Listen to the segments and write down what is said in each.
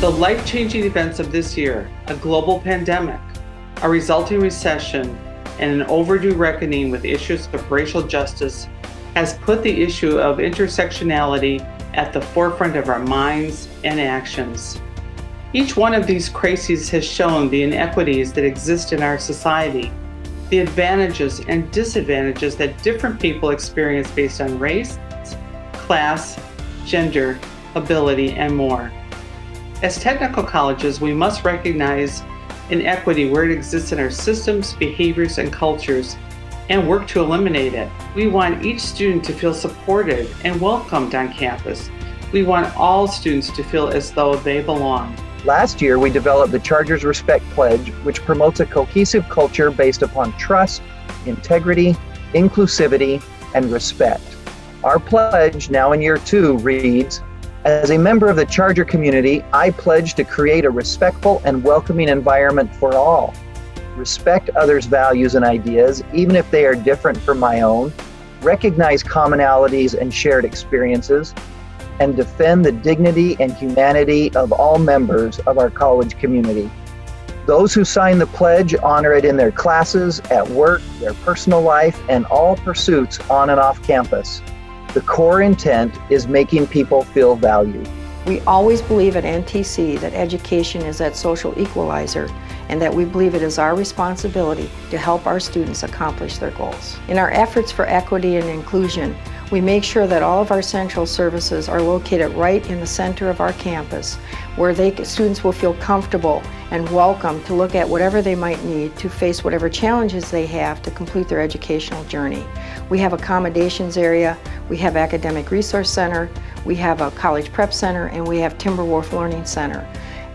The life-changing events of this year, a global pandemic, a resulting recession, and an overdue reckoning with issues of racial justice has put the issue of intersectionality at the forefront of our minds and actions. Each one of these crises has shown the inequities that exist in our society, the advantages and disadvantages that different people experience based on race, class, gender, ability, and more. As technical colleges, we must recognize inequity where it exists in our systems, behaviors, and cultures, and work to eliminate it. We want each student to feel supported and welcomed on campus. We want all students to feel as though they belong. Last year, we developed the Chargers Respect Pledge, which promotes a cohesive culture based upon trust, integrity, inclusivity, and respect. Our pledge, now in year two, reads, as a member of the Charger community, I pledge to create a respectful and welcoming environment for all. Respect others' values and ideas, even if they are different from my own. Recognize commonalities and shared experiences. And defend the dignity and humanity of all members of our college community. Those who sign the pledge honor it in their classes, at work, their personal life, and all pursuits on and off campus. The core intent is making people feel valued. We always believe at NTC that education is that social equalizer and that we believe it is our responsibility to help our students accomplish their goals. In our efforts for equity and inclusion, we make sure that all of our central services are located right in the center of our campus where they, students will feel comfortable and welcome to look at whatever they might need to face whatever challenges they have to complete their educational journey. We have accommodations area, we have academic resource center, we have a college prep center, and we have Timberwolf Learning Center.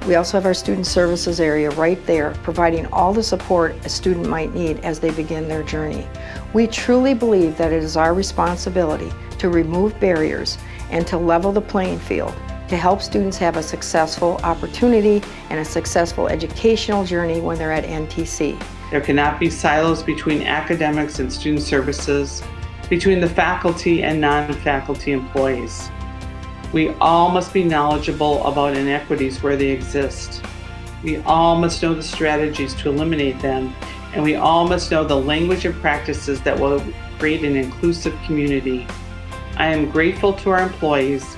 We also have our student services area right there, providing all the support a student might need as they begin their journey. We truly believe that it is our responsibility to remove barriers and to level the playing field to help students have a successful opportunity and a successful educational journey when they're at NTC. There cannot be silos between academics and student services, between the faculty and non-faculty employees. We all must be knowledgeable about inequities where they exist. We all must know the strategies to eliminate them, and we all must know the language and practices that will create an inclusive community. I am grateful to our employees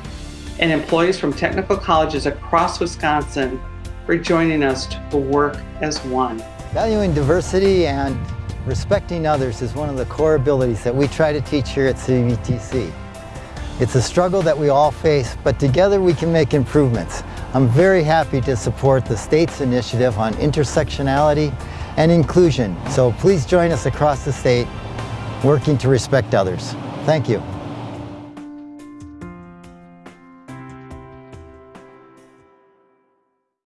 and employees from technical colleges across Wisconsin for joining us to work as one. Valuing diversity and respecting others is one of the core abilities that we try to teach here at CVTC. It's a struggle that we all face, but together we can make improvements. I'm very happy to support the state's initiative on intersectionality and inclusion. So please join us across the state working to respect others. Thank you.